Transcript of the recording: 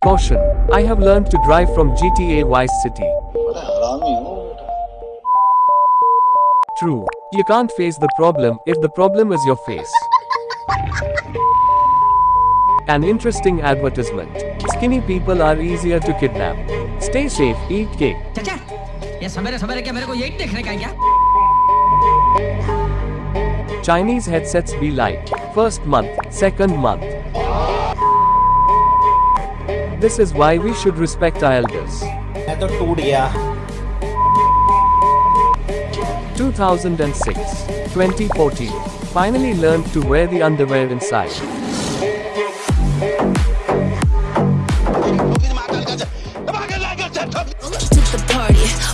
Caution. I have learned to drive from GTA Vice City. बड़ा हरामी हो बेटा True. You can't face the problem if the problem is your face. An interesting advertisement. Skinny people are easier to kidnap. Stay safe, eat cake. चाचा ये सवेरे सवेरे क्या मेरे को यही देखने का है क्या Chinese headsets be like. First month, second month. This is why we should respect our elders. 2006, 2014, finally learned to wear the underwear inside. Took the party